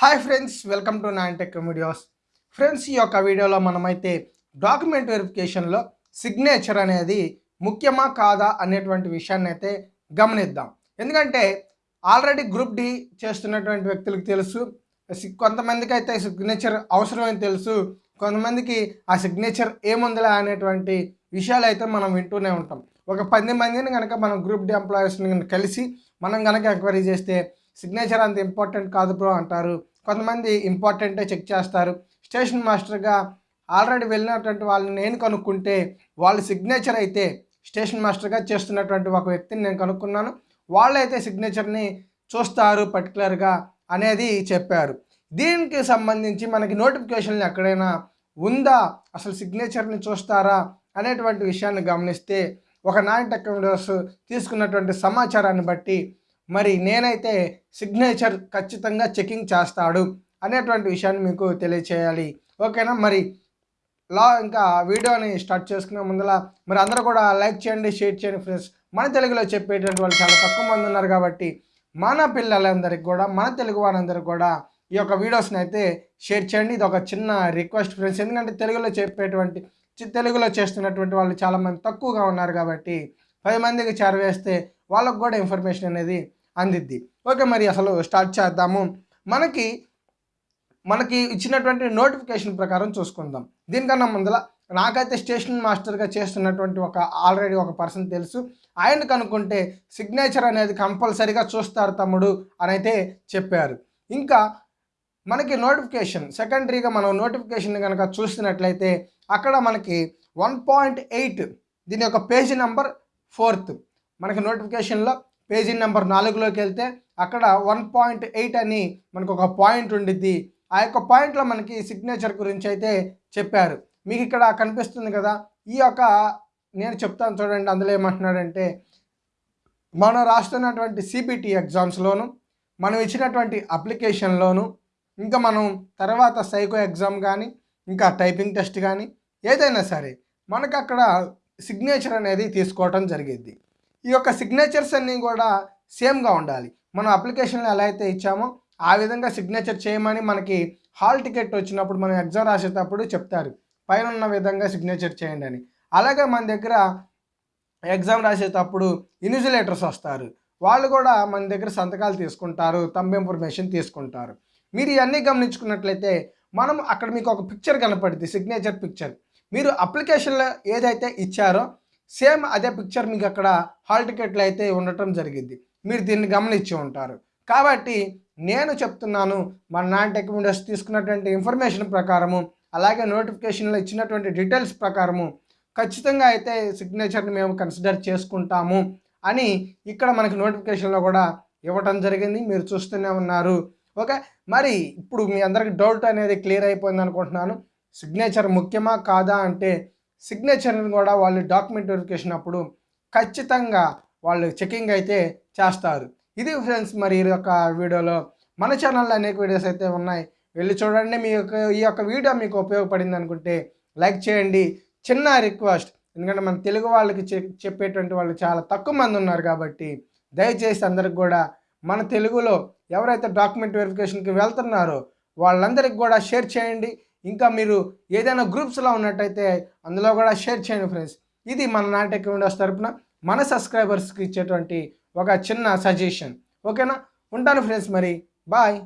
Hi friends welcome to nine tech videos friends ఈ యొక్క వీడియోలో మనమైతే డాక్యుమెంట్ వెరిఫికేషన్లో సిగ్నేచర్ అనేది ముఖ్యమా కాదా అనేటువంటి విషయాన్ని అయితే గమనిద్దాం. ఎందుకంటే ఆల్రెడీ గ్రూప్ డి చేస్తున్నటువంటి వ్యక్తులకు తెలుసు కొంతమందికి అయితే సిగ్నేచర్ అవసరమని తెలుసు కొంతమందికి ఆ సిగ్నేచర్ ఏముందిలే అనేటువంటి విషయాలు అయితే మనం వింటూనే ఉంటాం. ఒక పది మందిని కనుక మనం గ్రూప్ డి ఎంప్లాయీస్ని కలిసి మనం కనుక ఎంక్వైరీ చేస్తే సిగ్నేచర్ అంత ఇంపార్టెంట్ కాదు బ్రో అంటారు. కొంతమంది ఇంపార్టెంటే చెక్ చేస్తారు. స్టేషన్ మాస్టర్గా ఆల్రెడీ వెళ్ళినటువంటి వాళ్ళని నేను కనుక్కుంటే వాళ్ళ సిగ్నేచర్ అయితే స్టేషన్ మాస్టర్గా చేస్తున్నటువంటి ఒక వ్యక్తిని నేను కనుక్కున్నాను. వాళ్ళైతే సిగ్నేచర్ని చూస్తారు పర్టికులర్గా అనేది చెప్పారు. దీనికి సంబంధించి మనకి నోటిఫికేషన్లు ఎక్కడైనా ఉందా? అసలు సిగ్నేచర్ని చూస్తారా? అనేటువంటి విషయాన్ని గమనిస్తే ఒక నాయన్ టెక్ తీసుకున్నటువంటి సమాచారాన్ని బట్టి మరి నేనైతే సిగ్నేచర్ ఖచ్చితంగా చెకింగ్ చేస్తాడు అనేటువంటి విషయాన్ని మీకు తెలియచేయాలి. ఓకేనా? మరి లా ఇంకా వీడియోని స్టార్ట్ చేసుకునే ముందర మరి అందరూ కూడా లైక్ చేయండి షేర్ చేయండి ఫ్రెండ్స్. మన తెలుగులో చెప్పేటువంటి వాళ్ళు చాలా తక్కువ మంది ఉన్నారు కాబట్టి మన పిల్లలందరికీ కూడా మన తెలుగు వారందరికీ కూడా ఈ యొక్క వీడియోస్ని అయితే షేర్ చేయండి. ఇది ఒక చిన్న రిక్వెస్ట్ ఫ్రెండ్స్. ఎందుకంటే తెలుగులో చెప్పేటువంటి చి- తెలుగులో చేస్తున్నటువంటి వాళ్ళు చాలామంది తక్కువగా ఉన్నారు కాబట్టి పది మందికి చేరవేస్తే వాళ్ళకు కూడా ఇన్ఫర్మేషన్ అనేది అందిద్ది. ఓకే మరి అసలు స్టార్ట్ చేద్దాము. మనకి మనకి ఇచ్చినటువంటి నోటిఫికేషన్ ప్రకారం చూసుకుందాం. దీనికన్నా ముందల నాకైతే స్టేషన్ మాస్టర్గా చేస్తున్నటువంటి ఒక ఆల్రెడీ ఒక పర్సన్ తెలుసు. ఆయన కనుక్కుంటే సిగ్నేచర్ అనేది కంపల్సరీగా చూస్తారు తమ్ముడు అని అయితే చెప్పారు. ఇంకా మనకి నోటిఫికేషన్ సెకండరీగా మనం నోటిఫికేషన్ కనుక చూసినట్లయితే అక్కడ మనకి వన్ పాయింట్ ఎయిట్ దీని యొక్క పేజీ నెంబర్ ఫోర్త్ మనకి నోటిఫికేషన్లో పేజీ నెంబర్ నాలుగులోకి వెళ్తే అక్కడ వన్ పాయింట్ ఎయిట్ అని మనకు ఒక పాయింట్ ఉండిద్ది. ఆ యొక్క పాయింట్లో మనకి సిగ్నేచర్ గురించి అయితే చెప్పారు. మీకు ఇక్కడ కనిపిస్తుంది కదా ఈ యొక్క నేను చెప్తాను చూడండి అందులో ఏమంటున్నాడంటే మనం రాస్తున్నటువంటి సిబిటి ఎగ్జామ్స్లోను మనం ఇచ్చినటువంటి అప్లికేషన్లోను ఇంకా మనం తర్వాత సైకో ఎగ్జామ్ కానీ ఇంకా టైపింగ్ టెస్ట్ కానీ ఏదైనా సరే మనకు అక్కడ సిగ్నేచర్ అనేది తీసుకోవటం జరిగింది ఈ యొక్క సిగ్నేచర్స్ అన్నీ కూడా సేమ్గా ఉండాలి. మనం అప్లికేషన్లో ఎలా అయితే ఇచ్చామో ఆ విధంగా సిగ్నేచర్ చేయమని మనకి హాల్ టికెట్ వచ్చినప్పుడు మనం ఎగ్జామ్ రాసేటప్పుడు చెప్తారు. పైన ఉన్న విధంగా సిగ్నేచర్ చేయండి అని. అలాగే మన దగ్గర ఎగ్జామ్ రాసేటప్పుడు ఇన్విజిలేటర్స్ వస్తారు. వాళ్ళు కూడా మన దగ్గర సంతకాలు తీసుకుంటారు తంబ్ ఇన్ఫర్మేషన్ తీసుకుంటారు. మీరు ఇవన్నీ గమనించుకున్నట్లయితే మనం అక్కడ మీకు ఒక పిక్చర్ కనపడుద్ది సిగ్నేచర్ పిక్చర్ మీరు అప్లికేషన్లో ఏదైతే ఇచ్చారో సేమ్ అదే పిక్చర్ మీకు అక్కడ హాల్ టికెట్లు అయితే ఉండటం జరిగింది. మీరు దీన్ని గమనించి ఉంటారు. కాబట్టి నేను చెప్తున్నాను మన నాన్ టెక్ తీసుకున్నటువంటి ఇన్ఫర్మేషన్ ప్రకారము అలాగే నోటిఫికేషన్లో ఇచ్చినటువంటి డీటెయిల్స్ ప్రకారము ఖచ్చితంగా అయితే సిగ్నేచర్ని మేము కన్సిడర్ చేసుకుంటాము అని ఇక్కడ మనకి నోటిఫికేషన్లో కూడా ఇవ్వటం జరిగింది. మీరు చూస్తూనే ఉన్నారు. ఓకే? మరి ఇప్పుడు మీ అందరికి డౌట్ అనేది క్లియర్ అయిపోయింది అనుకుంటున్నాను. సిగ్నేచర్ ముఖ్యమా కాదా అంటే సిగ్నేచర్ని కూడా వాళ్ళు డాక్యుమెంట్ వెరిఫికేషన్ అప్పుడు ఖచ్చితంగా వాళ్ళు చెకింగ్ అయితే చేస్తారు. ఇది ఫ్రెండ్స్ మరి ఈ యొక్క వీడియోలో మన ఛానల్లో అనేక వీడియోస్ అయితే ఉన్నాయి. వెళ్ళి చూడండి. మీ యొక్క ఈ యొక్క వీడియో మీకు ఉపయోగపడింది అనుకుంటే లైక్ చేయండి. చిన్న రిక్వెస్ట్ ఎందుకంటే మన తెలుగు వాళ్ళకి చెప్పేటువంటి వాళ్ళు చాలా తక్కువ మంది ఉన్నారు కాబట్టి దయచేసి అందరికి కూడా మన తెలుగులో ఎవరైతే డాక్యుమెంట్ వెరిఫికేషన్కి వెళ్తున్నారో వాళ్ళందరికీ కూడా షేర్ చేయండి. ఇంకా మీరు ఏదైనా గ్రూప్స్లో ఉన్నట్టయితే అందులో కూడా షేర్ చేయండి ఫ్రెండ్స్. ఇది మన నాటక విండోస్ తరపున మన సబ్స్క్రైబర్స్కి ఇచ్చేటువంటి ఒక చిన్న సజెషన్. ఓకేనా? ఉంటాను ఫ్రెండ్స్ మరి. బాయ్.